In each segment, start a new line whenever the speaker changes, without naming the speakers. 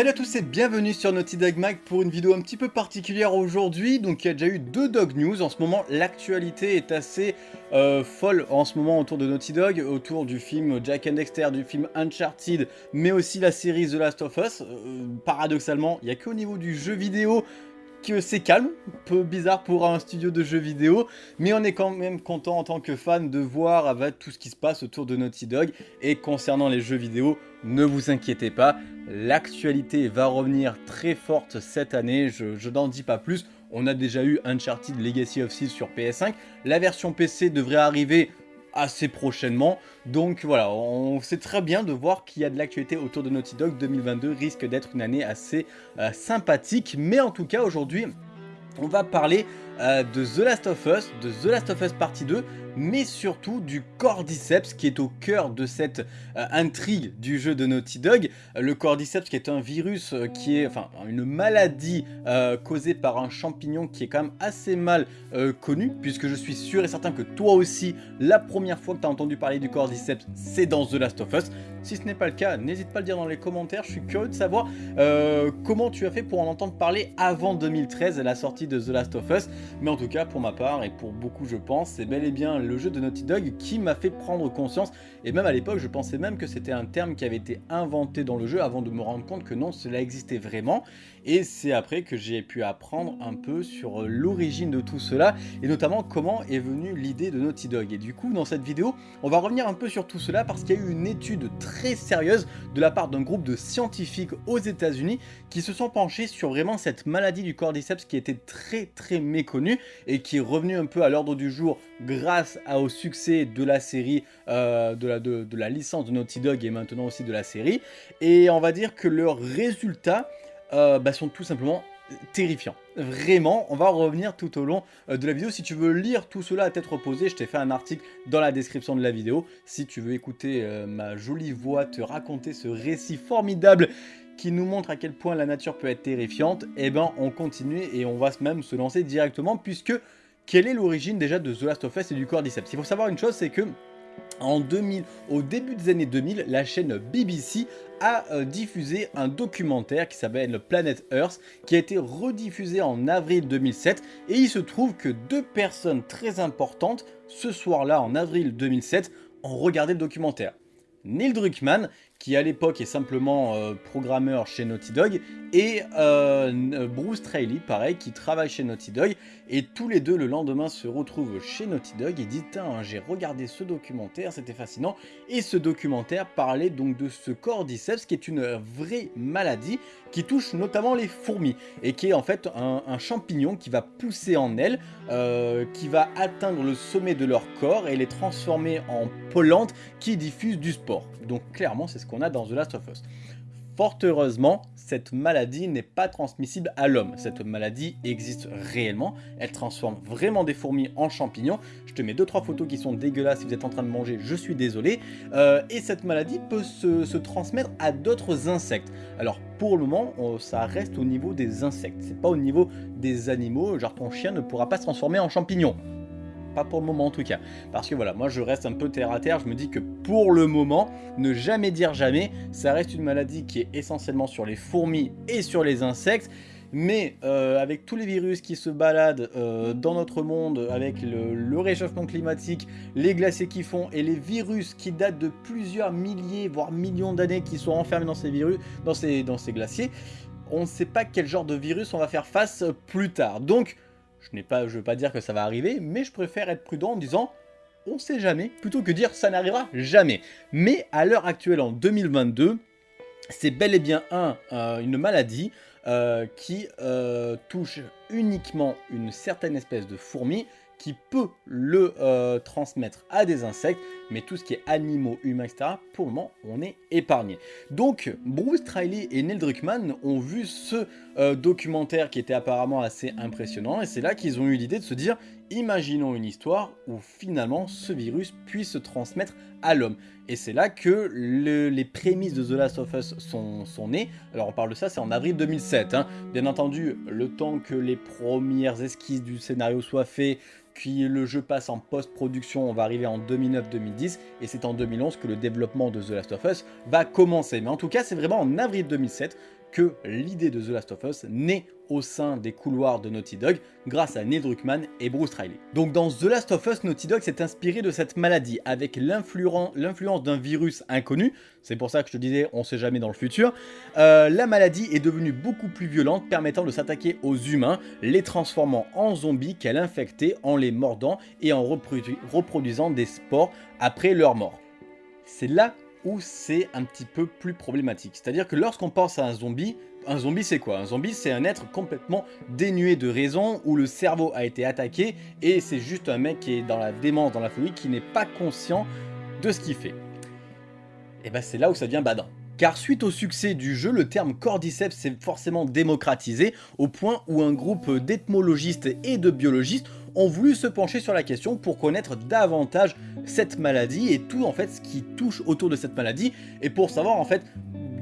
Salut à tous et bienvenue sur Naughty Dog Mag pour une vidéo un petit peu particulière aujourd'hui. Donc il y a déjà eu deux Dog News. En ce moment, l'actualité est assez euh, folle en ce moment autour de Naughty Dog, autour du film Jack and Dexter, du film Uncharted, mais aussi la série The Last of Us. Euh, paradoxalement, il n'y a qu'au niveau du jeu vidéo que c'est calme, un peu bizarre pour un studio de jeux vidéo, mais on est quand même content en tant que fan de voir avec tout ce qui se passe autour de Naughty Dog. Et concernant les jeux vidéo, ne vous inquiétez pas, l'actualité va revenir très forte cette année, je, n'en dis pas plus. On a déjà eu Uncharted Legacy of Seas sur PS5, la version PC devrait arriver assez prochainement. Donc voilà, on sait très bien de voir qu'il y a de l'actualité autour de Naughty Dog. 2022 risque d'être une année assez euh, sympathique. Mais en tout cas, aujourd'hui, on va parler euh, de The Last of Us, de The Last of Us Partie 2, mais surtout du Cordyceps qui est au cœur de cette euh, intrigue du jeu de Naughty Dog. Euh, le Cordyceps qui est un virus qui est, enfin une maladie causée par un champignon qui est quand même assez mal connu, puisque je suis sûr et certain que toi aussi, la première fois que tu as entendu parler du Cordyceps, c'est dans The Last of Us. Si ce n'est pas le cas, n'hésite pas à le dire dans les commentaires, je suis curieux de savoir comment tu as fait pour en entendre parler avant 2013, la sortie de The Last of Us. Mais en tout cas, pour ma part, et pour beaucoup je pense, c'est bel et bien le jeu de Naughty Dog qui m'a fait prendre conscience, et même à l'époque, je pensais même que c'était un terme qui avait été inventé dans le jeu avant de me rendre compte que non, cela existait vraiment. Et c'est après que j'ai pu apprendre un peu sur l'origine de tout cela, et notamment comment est venue l'idée de Naughty Dog. Et du coup, dans cette vidéo, on va revenir un peu sur tout cela parce qu'il y a eu une étude très sérieuse de la part d'un groupe de scientifiques aux états unis qui se sont penchés sur vraiment cette maladie du cordyceps qui était très très méconnue et qui est revenue un peu à l'ordre du jour grâce au succès de la série, euh, de, la, de, la licence de Naughty Dog et maintenant aussi de la série. Et on va dire que leurs résultats euh, bah, sont tout simplement terrifiants. Vraiment, on va revenir tout au long euh, de la vidéo. Si tu veux lire tout cela à tête reposée, je t'ai fait un article dans la description de la vidéo. Si tu veux écouter ma jolie voix te raconter ce récit formidable qui nous montre à quel point la nature peut être terrifiante, eh ben on continue et on va même se lancer directement puisque quelle est l'origine déjà de The Last of Us et du Cordyceps? Il faut savoir une chose, c'est que en 2000, au début des années 2000, la chaîne BBC a euh, diffusé un documentaire qui s'appelle Planet Earth, qui a été rediffusé en avril 2007, et il se trouve que deux personnes très importantes, ce soir-là, en avril 2007, ont regardé le documentaire. Neil Druckmann, qui à l'époque est simplement euh, programmeur chez Naughty Dog, et euh, Bruce Trailey, pareil, qui travaille chez Naughty Dog, et tous les deux le lendemain se retrouvent chez Naughty Dog et disent « Tiens, j'ai regardé ce documentaire, c'était fascinant », et ce documentaire parlait donc de ce cordyceps, qui est une vraie maladie, qui touche notamment les fourmis, et qui est en fait un, champignon qui va pousser en elles, euh, qui va atteindre le sommet de leur corps, et les transformer en pollences qui diffusent du sport. Donc clairement, c'est ce qu'on a dans The Last of Us. Fort heureusement, cette maladie n'est pas transmissible à l'homme. Cette maladie existe réellement. Elle transforme vraiment des fourmis en champignons. Je te mets 2-3 photos qui sont dégueulasses si vous êtes en train de manger, je suis désolé. Euh, et cette maladie peut se, transmettre à d'autres insectes. Alors pour le moment, ça reste au niveau des insectes. C'est pas au niveau des animaux, genre ton chien ne pourra pas se transformer en champignon. Pas pour le moment en tout cas. Parce que voilà, moi je reste un peu terre à terre. Je me dis que pour le moment, ne jamais dire jamais. Ça reste une maladie qui est essentiellement sur les fourmis et sur les insectes. Mais euh, avec tous les virus qui se baladent euh, dans notre monde, avec le, réchauffement climatique, les glaciers qui font et les virus qui datent de plusieurs milliers, voire millions d'années qui sont enfermés dans ces, dans ces glaciers, on ne sait pas quel genre de virus on va faire face plus tard. Donc je ne pas, je veux pas dire que ça va arriver, mais je préfère être prudent en disant on sait jamais, plutôt que dire ça n'arrivera jamais. Mais à l'heure actuelle, en 2022, c'est bel et bien un, euh, une maladie euh, qui euh, touche uniquement une certaine espèce de fourmi qui peut le euh, transmettre à des insectes, mais tout ce qui est animaux, humains, etc., pour le moment, on est épargné. Donc, Bruce Triley et Neil Druckmann ont vu ce euh, documentaire qui était apparemment assez impressionnant, et c'est là qu'ils ont eu l'idée de se dire, imaginons une histoire où finalement ce virus puisse se transmettre à l'homme. Et c'est là que les prémices de The Last of Us sont, nées. Alors on parle de ça, c'est en avril 2007. Hein. Bien entendu, le temps que les premières esquisses du scénario soient faites, puis le jeu passe en post-production, on va arriver en 2009-2010, et c'est en 2011 que le développement de The Last of Us va commencer. Mais en tout cas, c'est vraiment en avril 2007 que l'idée de The Last of Us naît au sein des couloirs de Naughty Dog grâce à Neil Druckmann et Bruce Riley. Donc dans The Last of Us, Naughty Dog s'est inspiré de cette maladie avec l'influence d'un virus inconnu, c'est pour ça que je te disais on sait jamais dans le futur, euh, la maladie est devenue beaucoup plus violente permettant de s'attaquer aux humains, les transformant en zombies qu'elle infectait en les mordant et en reproduisant des spores après leur mort. C'est là où c'est un petit peu plus problématique. C'est-à-dire que lorsqu'on pense à un zombie, un zombie c'est quoi? Un zombie c'est un être complètement dénué de raison, où le cerveau a été attaqué, et c'est juste un mec qui est dans la démence, dans la folie, qui n'est pas conscient de ce qu'il fait. Et ben c'est là où ça devient badin. Car suite au succès du jeu, le terme cordyceps s'est forcément démocratisé, au point où un groupe d'ethmologistes et de biologistes ont voulu se pencher sur la question pour connaître davantage cette maladie et tout en fait ce qui touche autour de cette maladie et pour savoir en fait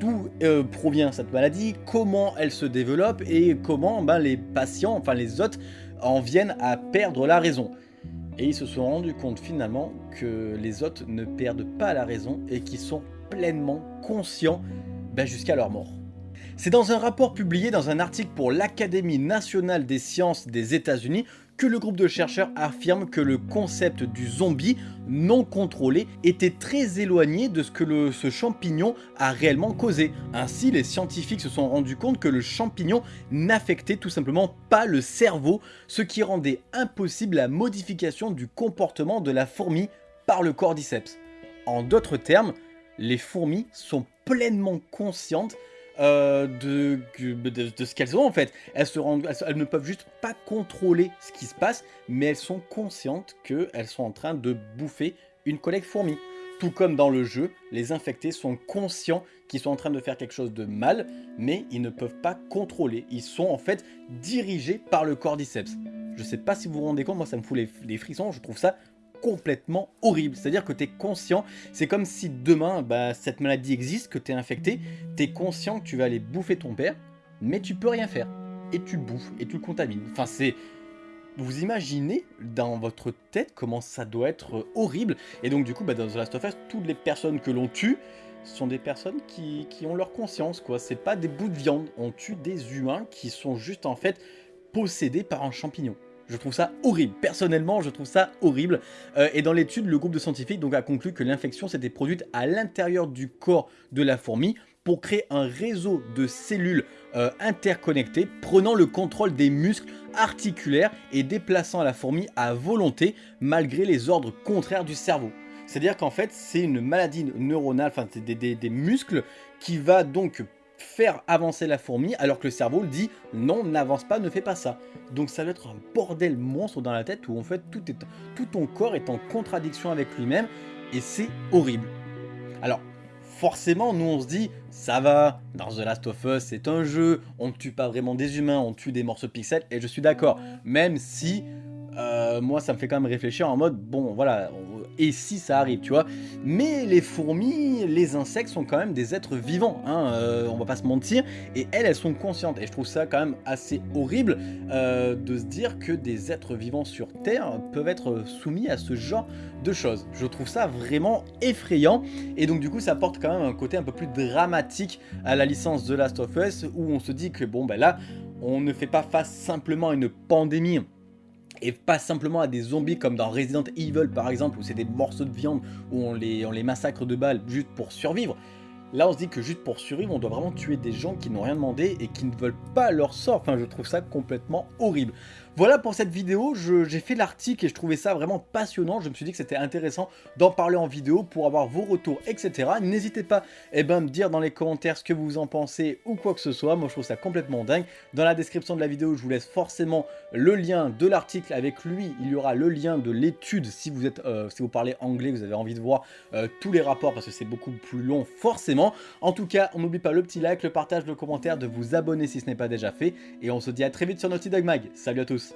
d'où euh, provient cette maladie, comment elle se développe et comment ben, les patients, enfin les hôtes, en viennent à perdre la raison. Et ils se sont rendus compte finalement que les hôtes ne perdent pas la raison et qu'ils sont pleinement conscients ben, jusqu'à leur mort. C'est dans un rapport publié dans un article pour l'Académie nationale des sciences des états unis que le groupe de chercheurs affirme que le concept du zombie non contrôlé était très éloigné de ce que ce champignon a réellement causé. Ainsi, les scientifiques se sont rendus compte que le champignon n'affectait tout simplement pas le cerveau, ce qui rendait impossible la modification du comportement de la fourmi par le cordyceps. En d'autres termes, les fourmis sont pleinement conscientes euh, de, ce qu'elles ont en fait. Elles, ne peuvent juste pas contrôler ce qui se passe, mais elles sont conscientes qu'elles sont en train de bouffer une collègue fourmi. Tout comme dans le jeu, les infectés sont conscients qu'ils sont en train de faire quelque chose de mal, mais ils ne peuvent pas contrôler. Ils sont en fait dirigés par le cordyceps. Je sais pas si vous vous rendez compte, moi ça me fout les frissons, je trouve ça complètement horrible. C'est-à-dire que tu es conscient, c'est comme si demain, bah, cette maladie existe, que tu es infecté, tu es conscient que tu vas aller bouffer ton père, mais tu peux rien faire. Et tu le bouffes, et tu le contamines. Enfin, c'est... Vous imaginez dans votre tête comment ça doit être horrible. Et donc du coup, bah, dans The Last of Us, toutes les personnes que l'on tue, sont des personnes qui, qui ont leur conscience, quoi. C'est pas des bouts de viande. On tue des humains qui sont juste, en fait, possédés par un champignon. Je trouve ça horrible. Personnellement, je trouve ça horrible. Euh, et dans l'étude, le groupe de scientifiques a conclu que l'infection s'était produite à l'intérieur du corps de la fourmi pour créer un réseau de cellules euh, interconnectées prenant le contrôle des muscles articulaires et déplaçant la fourmi à volonté malgré les ordres contraires du cerveau. C'est-à-dire qu'en fait, c'est une maladie neuronale, enfin des, des muscles qui va donc faire avancer la fourmi alors que le cerveau le dit non n'avance pas ne fais pas ça. Donc ça va être un bordel monstre dans la tête où en fait tout, est, tout ton corps est en contradiction avec lui-même et c'est horrible. Alors forcément nous on se dit ça va dans The Last of Us c'est un jeu on ne tue pas vraiment des humains on tue des morceaux de pixels et je suis d'accord. Même si euh, moi ça me fait quand même réfléchir en mode bon voilà et si ça arrive tu vois. Mais les fourmis les insectes sont quand même des êtres vivants hein, euh, on va pas se mentir et elles elles sont conscientes. Et je trouve ça quand même assez horrible euh, de se dire que des êtres vivants sur terre peuvent être soumis à ce genre de choses. Je trouve ça vraiment effrayant. Et donc du coup ça apporte quand même un côté un peu plus dramatique à la licence The Last of Us où on se dit que bon ben là on ne fait pas face simplement à une pandémie et pas simplement à des zombies comme dans Resident Evil par exemple où c'est des morceaux de viande où on les, massacre de balles juste pour survivre. Là on se dit que juste pour survivre on doit vraiment tuer des gens qui n'ont rien demandé et qui ne veulent pas leur sort, enfin je trouve ça complètement horrible. Voilà pour cette vidéo, j'ai fait l'article et je trouvais ça vraiment passionnant, je me suis dit que c'était intéressant d'en parler en vidéo pour avoir vos retours, etc. N'hésitez pas eh ben, à me dire dans les commentaires ce que vous en pensez ou quoi que ce soit, moi je trouve ça complètement dingue. Dans la description de la vidéo, je vous laisse forcément le lien de l'article avec lui, il y aura le lien de l'étude si vous euh, si vous parlez anglais, vous avez envie de voir euh, tous les rapports parce que c'est beaucoup plus long forcément. En tout cas, on n'oublie pas le petit like, le partage, le commentaire, de vous abonner si ce n'est pas déjà fait. Et on se dit à très vite sur Naughty Dog Mag. Salut à tous